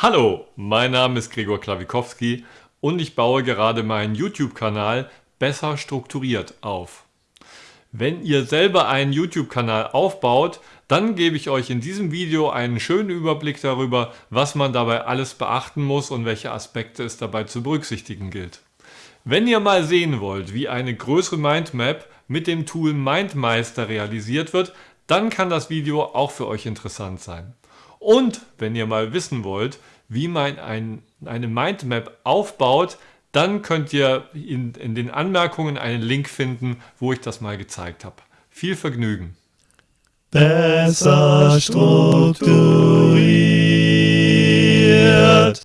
Hallo, mein Name ist Gregor Klawikowski und ich baue gerade meinen YouTube-Kanal Besser strukturiert auf. Wenn ihr selber einen YouTube-Kanal aufbaut, dann gebe ich euch in diesem Video einen schönen Überblick darüber, was man dabei alles beachten muss und welche Aspekte es dabei zu berücksichtigen gilt. Wenn ihr mal sehen wollt, wie eine größere Mindmap mit dem Tool MindMeister realisiert wird, dann kann das Video auch für euch interessant sein. Und wenn ihr mal wissen wollt, wie man ein, eine Mindmap aufbaut, dann könnt ihr in, in den Anmerkungen einen Link finden, wo ich das mal gezeigt habe. Viel Vergnügen! Besser strukturiert.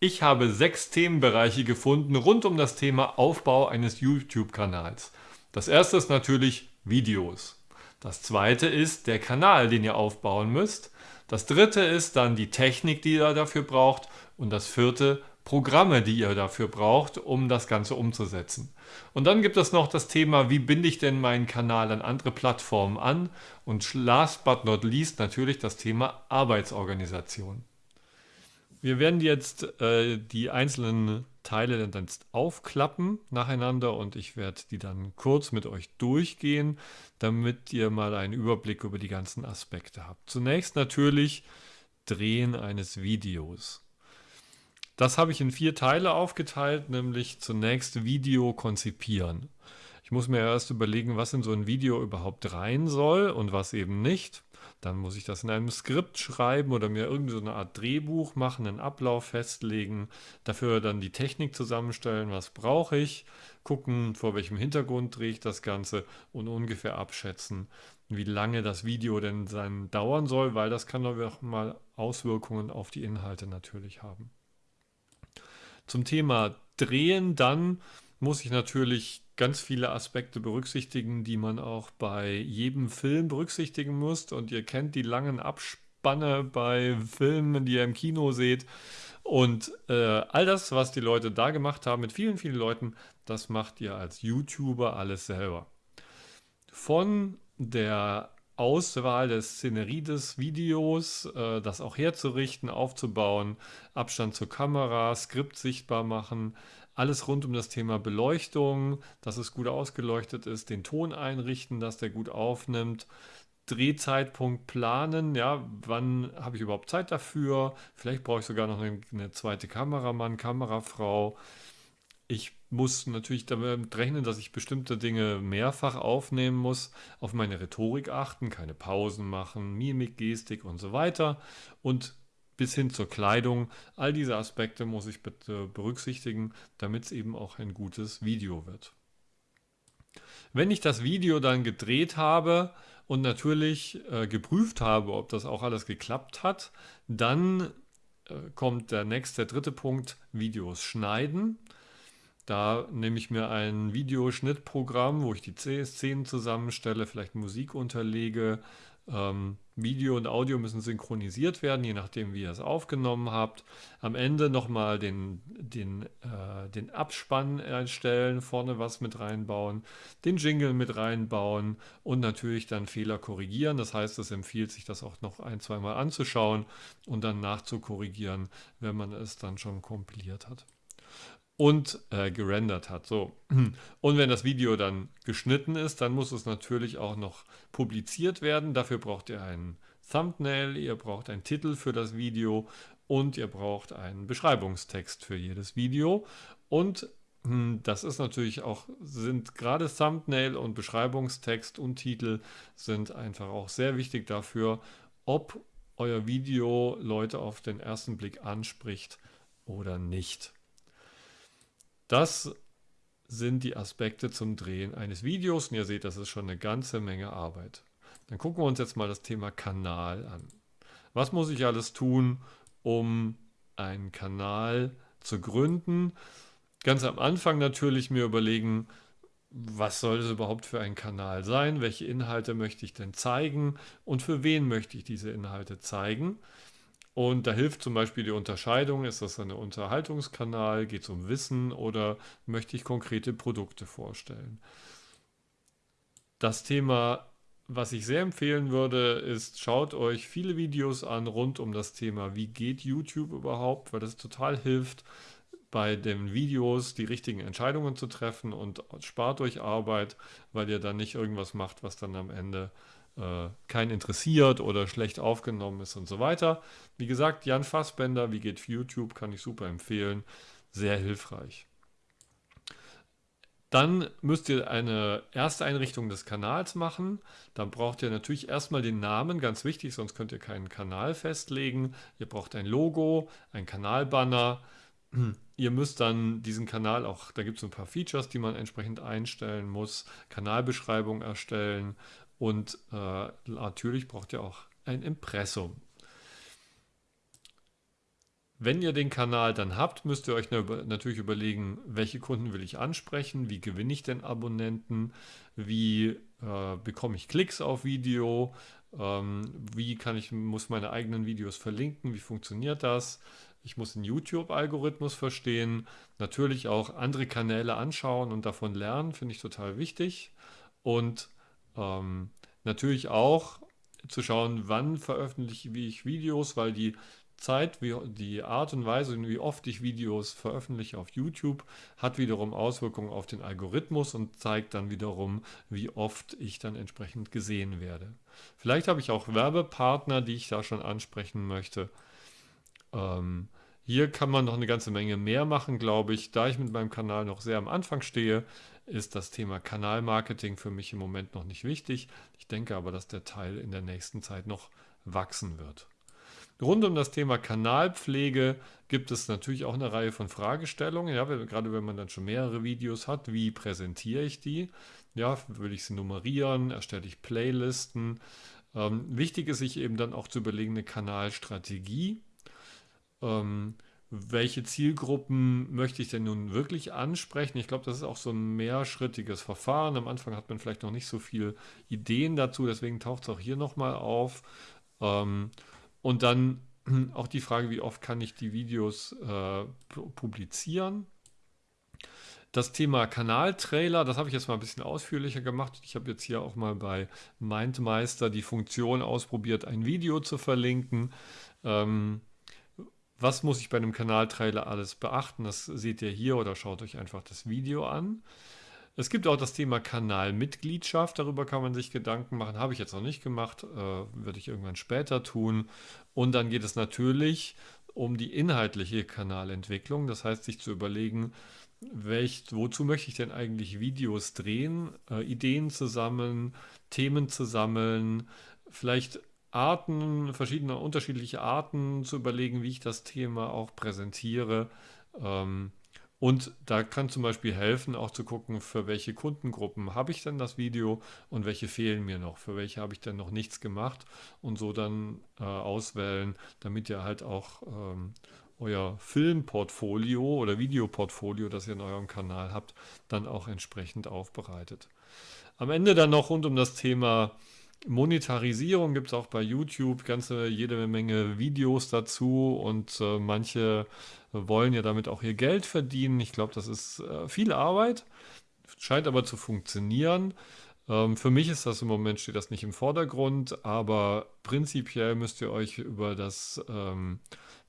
Ich habe sechs Themenbereiche gefunden rund um das Thema Aufbau eines YouTube-Kanals. Das erste ist natürlich Videos. Das zweite ist der Kanal, den ihr aufbauen müsst. Das dritte ist dann die Technik, die ihr dafür braucht. Und das vierte Programme, die ihr dafür braucht, um das Ganze umzusetzen. Und dann gibt es noch das Thema, wie binde ich denn meinen Kanal an andere Plattformen an? Und last but not least natürlich das Thema Arbeitsorganisation. Wir werden jetzt äh, die einzelnen Teile dann aufklappen nacheinander und ich werde die dann kurz mit euch durchgehen, damit ihr mal einen Überblick über die ganzen Aspekte habt. Zunächst natürlich Drehen eines Videos. Das habe ich in vier Teile aufgeteilt, nämlich zunächst Video konzipieren. Ich muss mir erst überlegen, was in so ein Video überhaupt rein soll und was eben nicht. Dann muss ich das in einem Skript schreiben oder mir irgendeine Art Drehbuch machen, einen Ablauf festlegen, dafür dann die Technik zusammenstellen, was brauche ich, gucken, vor welchem Hintergrund drehe ich das Ganze und ungefähr abschätzen, wie lange das Video denn sein dauern soll, weil das kann auch mal Auswirkungen auf die Inhalte natürlich haben. Zum Thema Drehen dann muss ich natürlich ganz viele Aspekte berücksichtigen, die man auch bei jedem Film berücksichtigen muss. Und ihr kennt die langen Abspanne bei Filmen, die ihr im Kino seht. Und äh, all das, was die Leute da gemacht haben mit vielen, vielen Leuten, das macht ihr als YouTuber alles selber. Von der Auswahl der Szenerie des Videos, äh, das auch herzurichten, aufzubauen, Abstand zur Kamera, Skript sichtbar machen, alles rund um das Thema Beleuchtung, dass es gut ausgeleuchtet ist, den Ton einrichten, dass der gut aufnimmt, Drehzeitpunkt planen, ja, wann habe ich überhaupt Zeit dafür? Vielleicht brauche ich sogar noch eine, zweite Kameramann, Kamerafrau. Ich muss natürlich damit rechnen, dass ich bestimmte Dinge mehrfach aufnehmen muss, auf meine Rhetorik achten, keine Pausen machen, Mimik, Gestik und so weiter. Und bis hin zur Kleidung. All diese Aspekte muss ich bitte berücksichtigen, damit es eben auch ein gutes Video wird. Wenn ich das Video dann gedreht habe und natürlich äh, geprüft habe, ob das auch alles geklappt hat, dann äh, kommt der nächste, der dritte Punkt, Videos schneiden. Da nehme ich mir ein Videoschnittprogramm, wo ich die Szenen zusammenstelle, vielleicht Musik unterlege, ähm, Video und Audio müssen synchronisiert werden, je nachdem, wie ihr es aufgenommen habt. Am Ende nochmal den, den, äh, den Abspann erstellen, vorne was mit reinbauen, den Jingle mit reinbauen und natürlich dann Fehler korrigieren. Das heißt, es empfiehlt sich, das auch noch ein, zweimal anzuschauen und dann nachzukorrigieren, wenn man es dann schon kompiliert hat und äh, gerendert hat. So. Und wenn das Video dann geschnitten ist, dann muss es natürlich auch noch publiziert werden. Dafür braucht ihr einen Thumbnail, ihr braucht einen Titel für das Video und ihr braucht einen Beschreibungstext für jedes Video. Und hm, das ist natürlich auch, sind gerade Thumbnail und Beschreibungstext und Titel sind einfach auch sehr wichtig dafür, ob euer Video Leute auf den ersten Blick anspricht oder nicht. Das sind die Aspekte zum Drehen eines Videos und ihr seht, das ist schon eine ganze Menge Arbeit. Dann gucken wir uns jetzt mal das Thema Kanal an. Was muss ich alles tun, um einen Kanal zu gründen? Ganz am Anfang natürlich mir überlegen, was soll es überhaupt für ein Kanal sein? Welche Inhalte möchte ich denn zeigen? Und für wen möchte ich diese Inhalte zeigen? Und da hilft zum Beispiel die Unterscheidung, ist das ein Unterhaltungskanal, geht es um Wissen? Oder möchte ich konkrete Produkte vorstellen. Das Thema was ich sehr empfehlen würde, ist, schaut euch viele Videos an rund um das Thema, wie geht YouTube überhaupt, weil das total hilft, bei den Videos die richtigen Entscheidungen zu treffen und spart euch Arbeit, weil ihr dann nicht irgendwas macht, was dann am Ende äh, keinen interessiert oder schlecht aufgenommen ist und so weiter. Wie gesagt, Jan Fassbender, wie geht YouTube, kann ich super empfehlen. Sehr hilfreich. Dann müsst ihr eine erste Einrichtung des Kanals machen. Dann braucht ihr natürlich erstmal den Namen, ganz wichtig, sonst könnt ihr keinen Kanal festlegen. Ihr braucht ein Logo, ein Kanalbanner. Ihr müsst dann diesen Kanal auch, da gibt es ein paar Features, die man entsprechend einstellen muss, Kanalbeschreibung erstellen und äh, natürlich braucht ihr auch ein Impressum. Wenn ihr den Kanal dann habt, müsst ihr euch natürlich überlegen, welche Kunden will ich ansprechen, wie gewinne ich denn Abonnenten, wie äh, bekomme ich Klicks auf Video, ähm, wie kann ich, muss meine eigenen Videos verlinken, wie funktioniert das. Ich muss den YouTube-Algorithmus verstehen, natürlich auch andere Kanäle anschauen und davon lernen, finde ich total wichtig. Und ähm, natürlich auch zu schauen, wann veröffentliche ich Videos, weil die Zeit, wie die Art und Weise, wie oft ich Videos veröffentliche auf YouTube, hat wiederum Auswirkungen auf den Algorithmus und zeigt dann wiederum, wie oft ich dann entsprechend gesehen werde. Vielleicht habe ich auch Werbepartner, die ich da schon ansprechen möchte. Ähm, hier kann man noch eine ganze Menge mehr machen, glaube ich. Da ich mit meinem Kanal noch sehr am Anfang stehe, ist das Thema Kanalmarketing für mich im Moment noch nicht wichtig. Ich denke aber, dass der Teil in der nächsten Zeit noch wachsen wird. Rund um das Thema Kanalpflege gibt es natürlich auch eine Reihe von Fragestellungen. Ja, gerade wenn man dann schon mehrere Videos hat, wie präsentiere ich die? Ja, will ich sie nummerieren? Erstelle ich Playlisten? Ähm, wichtig ist sich eben dann auch zu überlegen, eine Kanalstrategie. Ähm, welche Zielgruppen möchte ich denn nun wirklich ansprechen? Ich glaube, das ist auch so ein mehrschrittiges Verfahren. Am Anfang hat man vielleicht noch nicht so viele Ideen dazu, deswegen taucht es auch hier nochmal auf. Ähm, und dann auch die Frage, wie oft kann ich die Videos äh, publizieren. Das Thema Kanaltrailer, das habe ich jetzt mal ein bisschen ausführlicher gemacht. Ich habe jetzt hier auch mal bei MindMeister die Funktion ausprobiert, ein Video zu verlinken. Ähm, was muss ich bei einem Kanaltrailer alles beachten? Das seht ihr hier oder schaut euch einfach das Video an. Es gibt auch das Thema Kanalmitgliedschaft, darüber kann man sich Gedanken machen. Habe ich jetzt noch nicht gemacht, äh, würde ich irgendwann später tun. Und dann geht es natürlich um die inhaltliche Kanalentwicklung, das heißt sich zu überlegen, welch, wozu möchte ich denn eigentlich Videos drehen, äh, Ideen zu sammeln, Themen zu sammeln, vielleicht Arten, verschiedene unterschiedliche Arten zu überlegen, wie ich das Thema auch präsentiere. Ähm, und da kann zum Beispiel helfen, auch zu gucken, für welche Kundengruppen habe ich denn das Video und welche fehlen mir noch, für welche habe ich denn noch nichts gemacht und so dann äh, auswählen, damit ihr halt auch ähm, euer Filmportfolio oder Videoportfolio, das ihr in eurem Kanal habt, dann auch entsprechend aufbereitet. Am Ende dann noch rund um das Thema Monetarisierung gibt es auch bei YouTube ganze jede Menge Videos dazu und äh, manche wollen ja damit auch ihr Geld verdienen. Ich glaube, das ist äh, viel Arbeit, scheint aber zu funktionieren. Ähm, für mich ist das im Moment steht das nicht im Vordergrund, aber prinzipiell müsst ihr euch über das ähm,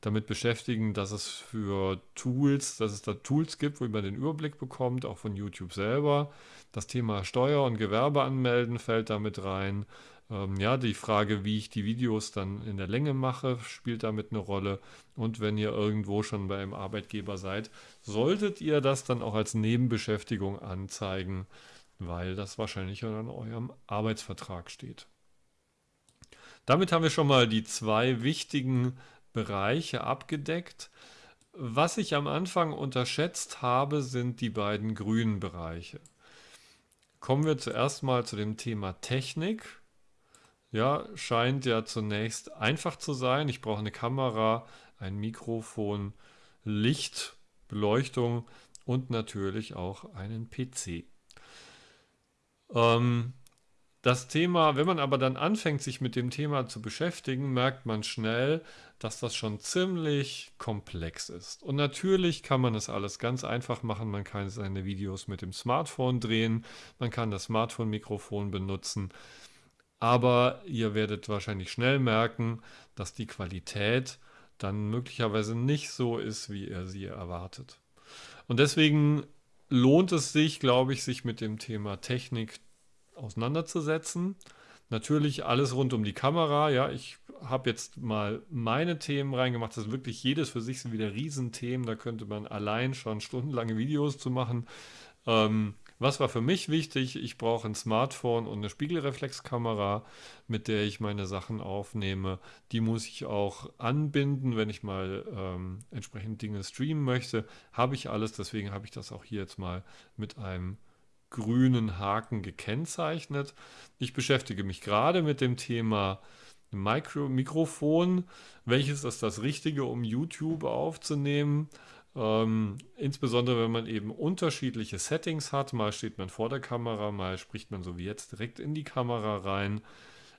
damit beschäftigen, dass es für Tools, dass es da Tools gibt, wo man den Überblick bekommt, auch von YouTube selber. Das Thema Steuer- und Gewerbe anmelden fällt damit rein. Ähm, ja, die Frage, wie ich die Videos dann in der Länge mache, spielt damit eine Rolle. Und wenn ihr irgendwo schon bei einem Arbeitgeber seid, solltet ihr das dann auch als Nebenbeschäftigung anzeigen, weil das wahrscheinlich in eurem Arbeitsvertrag steht. Damit haben wir schon mal die zwei wichtigen Bereiche abgedeckt. Was ich am Anfang unterschätzt habe, sind die beiden grünen Bereiche. Kommen wir zuerst mal zu dem Thema Technik. Ja, scheint ja zunächst einfach zu sein. Ich brauche eine Kamera, ein Mikrofon, Licht, Beleuchtung und natürlich auch einen PC. Ähm, das Thema, wenn man aber dann anfängt, sich mit dem Thema zu beschäftigen, merkt man schnell, dass das schon ziemlich komplex ist. Und natürlich kann man es alles ganz einfach machen. Man kann seine Videos mit dem Smartphone drehen, man kann das Smartphone-Mikrofon benutzen. aber ihr werdet wahrscheinlich schnell merken, dass die Qualität dann möglicherweise nicht so ist, wie ihr sie erwartet. Und deswegen lohnt es sich, glaube ich, sich mit dem Thema Technik auseinanderzusetzen. Natürlich alles rund um die Kamera. Ja, ich habe jetzt mal meine Themen reingemacht. Das ist wirklich jedes für sich sind wieder Riesenthemen. Da könnte man allein schon stundenlange Videos zu machen. Ähm, was war für mich wichtig? Ich brauche ein Smartphone und eine Spiegelreflexkamera, mit der ich meine Sachen aufnehme. Die muss ich auch anbinden, wenn ich mal ähm, entsprechend Dinge streamen möchte. Habe ich alles, deswegen habe ich das auch hier jetzt mal mit einem grünen Haken gekennzeichnet. Ich beschäftige mich gerade mit dem Thema Micro Mikrofon. Welches ist das Richtige, um YouTube aufzunehmen? Ähm, insbesondere wenn man eben unterschiedliche Settings hat. Mal steht man vor der Kamera, mal spricht man so wie jetzt direkt in die Kamera rein.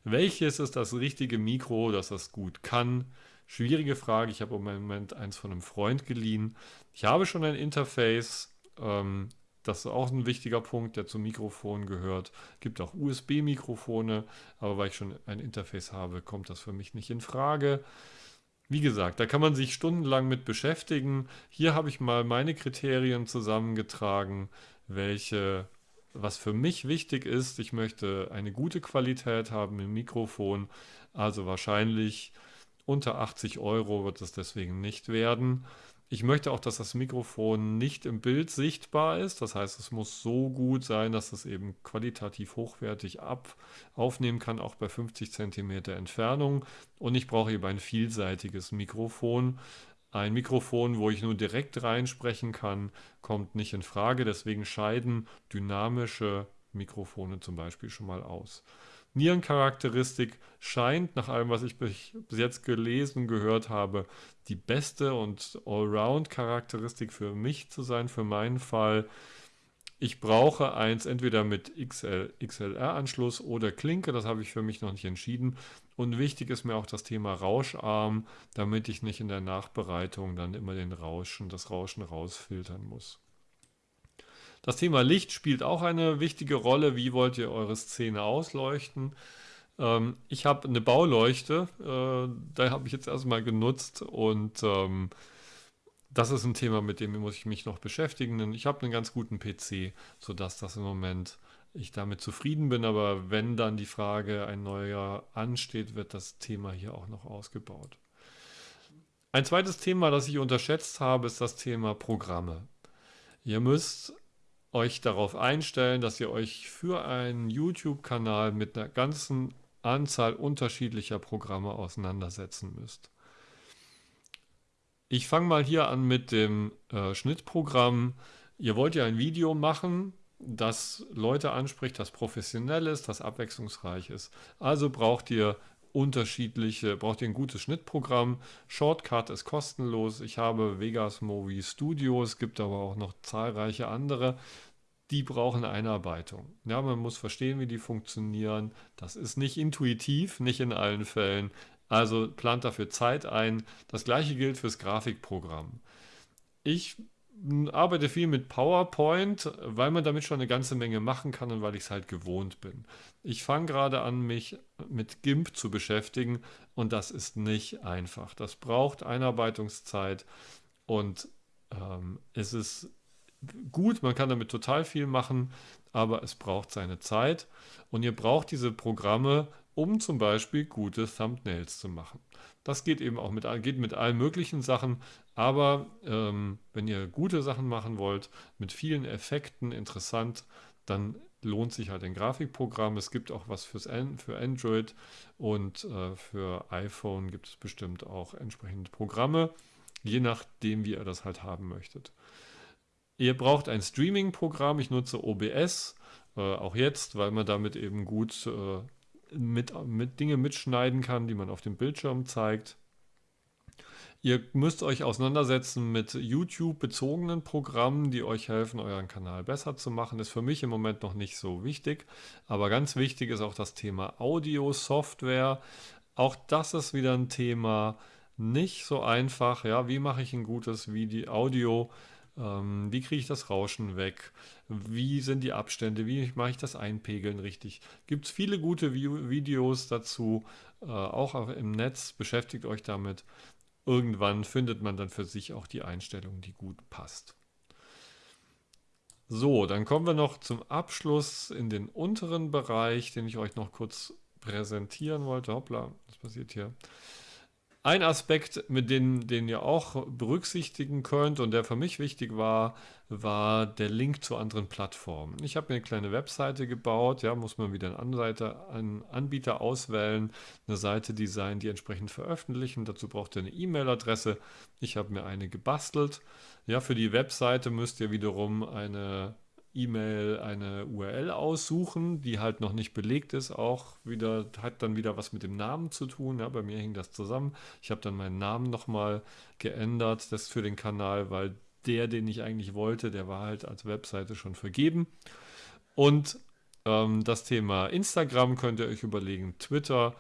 Welches ist das richtige Mikro, das das gut kann? Schwierige Frage. Ich habe im Moment eins von einem Freund geliehen. Ich habe schon ein Interface. Ähm, das ist auch ein wichtiger Punkt, der zum Mikrofon gehört. Es Gibt auch USB-Mikrofone, aber weil ich schon ein Interface habe, kommt das für mich nicht in Frage. Wie gesagt, da kann man sich stundenlang mit beschäftigen. Hier habe ich mal meine Kriterien zusammengetragen, welche, was für mich wichtig ist. Ich möchte eine gute Qualität haben im Mikrofon, also wahrscheinlich unter 80 Euro wird es deswegen nicht werden. Ich möchte auch, dass das Mikrofon nicht im Bild sichtbar ist. Das heißt, es muss so gut sein, dass es eben qualitativ hochwertig ab aufnehmen kann, auch bei 50 cm Entfernung. Und ich brauche eben ein vielseitiges Mikrofon. Ein Mikrofon, wo ich nur direkt reinsprechen kann, kommt nicht in Frage. Deswegen scheiden dynamische Mikrofone zum Beispiel schon mal aus. Nierencharakteristik scheint, nach allem, was ich bis jetzt gelesen, gehört habe, die beste und Allround-Charakteristik für mich zu sein, für meinen Fall. Ich brauche eins entweder mit XL, XLR-Anschluss oder Klinke, das habe ich für mich noch nicht entschieden. Und wichtig ist mir auch das Thema Rauscharm, damit ich nicht in der Nachbereitung dann immer den Rauschen, das Rauschen rausfiltern muss. Das Thema Licht spielt auch eine wichtige Rolle. Wie wollt ihr eure Szene ausleuchten? Ähm, ich habe eine Bauleuchte, äh, da habe ich jetzt erstmal genutzt und ähm, das ist ein Thema, mit dem muss ich mich noch beschäftigen. Ich habe einen ganz guten PC, sodass das im Moment ich damit zufrieden bin, aber wenn dann die Frage ein neuer ansteht, wird das Thema hier auch noch ausgebaut. Ein zweites Thema, das ich unterschätzt habe, ist das Thema Programme. Ihr müsst euch darauf einstellen, dass ihr euch für einen YouTube-Kanal mit einer ganzen Anzahl unterschiedlicher Programme auseinandersetzen müsst. Ich fange mal hier an mit dem äh, Schnittprogramm. Ihr wollt ja ein Video machen, das Leute anspricht, das professionell ist, das abwechslungsreich ist. Also braucht ihr unterschiedliche, braucht ihr ein gutes Schnittprogramm. Shortcut ist kostenlos. Ich habe Vegas Movie Studio, es gibt aber auch noch zahlreiche andere. Die brauchen Einarbeitung. Ja, man muss verstehen, wie die funktionieren. Das ist nicht intuitiv, nicht in allen Fällen. Also plant dafür Zeit ein. Das gleiche gilt fürs Grafikprogramm. Ich arbeite viel mit PowerPoint, weil man damit schon eine ganze Menge machen kann und weil ich es halt gewohnt bin. Ich fange gerade an, mich mit GIMP zu beschäftigen und das ist nicht einfach. Das braucht Einarbeitungszeit und ähm, es ist gut, man kann damit total viel machen, aber es braucht seine Zeit und ihr braucht diese Programme, um zum Beispiel gute Thumbnails zu machen. Das geht eben auch mit, geht mit allen möglichen Sachen, aber ähm, wenn ihr gute Sachen machen wollt, mit vielen Effekten, interessant, dann lohnt sich halt ein Grafikprogramm. Es gibt auch was fürs für Android und äh, für iPhone gibt es bestimmt auch entsprechende Programme, je nachdem, wie ihr das halt haben möchtet. Ihr braucht ein Streaming-Programm. Ich nutze OBS, äh, auch jetzt, weil man damit eben gut äh, mit, mit Dinge mitschneiden kann, die man auf dem Bildschirm zeigt. Ihr müsst euch auseinandersetzen mit YouTube-bezogenen Programmen, die euch helfen, euren Kanal besser zu machen. Ist für mich im Moment noch nicht so wichtig. Aber ganz wichtig ist auch das Thema Audio-Software. Auch das ist wieder ein Thema. Nicht so einfach. Ja, wie mache ich ein gutes Video? Audio? Ähm, wie kriege ich das Rauschen weg? Wie sind die Abstände? Wie mache ich das Einpegeln richtig? Gibt es viele gute Videos dazu, äh, auch im Netz. Beschäftigt euch damit. Irgendwann findet man dann für sich auch die Einstellung, die gut passt. So, dann kommen wir noch zum Abschluss in den unteren Bereich, den ich euch noch kurz präsentieren wollte. Hoppla, was passiert hier? Ein Aspekt, mit dem den ihr auch berücksichtigen könnt und der für mich wichtig war, war der Link zu anderen Plattformen. Ich habe mir eine kleine Webseite gebaut, ja, muss man wieder einen, Anseite, einen Anbieter auswählen, eine Seite designen, die entsprechend veröffentlichen. Dazu braucht ihr eine E-Mail-Adresse. Ich habe mir eine gebastelt. Ja, für die Webseite müsst ihr wiederum eine E-Mail eine URL aussuchen, die halt noch nicht belegt ist, auch wieder, hat dann wieder was mit dem Namen zu tun. Ja, bei mir hing das zusammen. Ich habe dann meinen Namen nochmal geändert, das für den Kanal, weil der, den ich eigentlich wollte, der war halt als Webseite schon vergeben. Und ähm, das Thema Instagram könnt ihr euch überlegen, Twitter.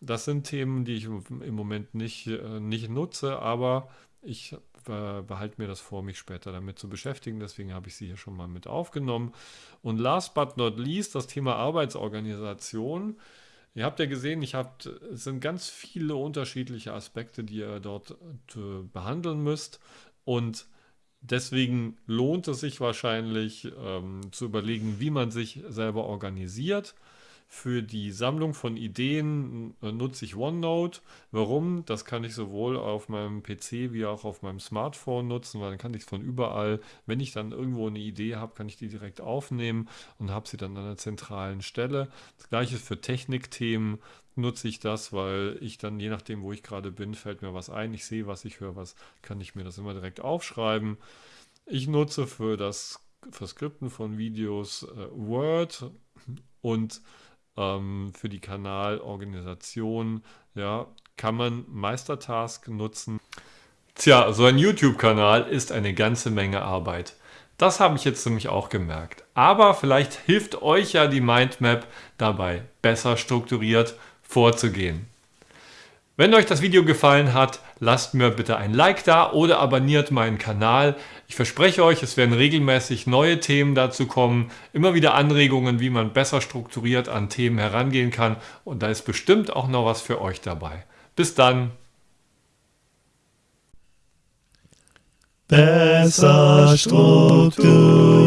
Das sind Themen, die ich im Moment nicht, äh, nicht nutze, aber ich behalte mir das vor, mich später damit zu beschäftigen. Deswegen habe ich sie hier schon mal mit aufgenommen. Und last but not least das Thema Arbeitsorganisation. Ihr habt ja gesehen, ich hab, es sind ganz viele unterschiedliche Aspekte, die ihr dort äh, behandeln müsst. Und deswegen lohnt es sich wahrscheinlich ähm, zu überlegen, wie man sich selber organisiert. Für die Sammlung von Ideen äh, nutze ich OneNote. Warum? Das kann ich sowohl auf meinem PC wie auch auf meinem Smartphone nutzen, weil dann kann ich es von überall, wenn ich dann irgendwo eine Idee habe, kann ich die direkt aufnehmen und habe sie dann an einer zentralen Stelle. Das gleiche für Technikthemen nutze ich das, weil ich dann, je nachdem, wo ich gerade bin, fällt mir was ein. Ich sehe was, ich höre was, kann ich mir das immer direkt aufschreiben. Ich nutze für das Verskripten von Videos äh, Word und ähm, für die Kanalorganisation, ja, kann man Meistertask nutzen. Tja, so ein YouTube-Kanal ist eine ganze Menge Arbeit. Das habe ich jetzt nämlich auch gemerkt. Aber vielleicht hilft euch ja die Mindmap dabei, besser strukturiert vorzugehen. Wenn euch das Video gefallen hat, lasst mir bitte ein Like da oder abonniert meinen Kanal. Ich verspreche euch, es werden regelmäßig neue Themen dazu kommen, immer wieder Anregungen, wie man besser strukturiert an Themen herangehen kann und da ist bestimmt auch noch was für euch dabei. Bis dann! Besser strukturiert.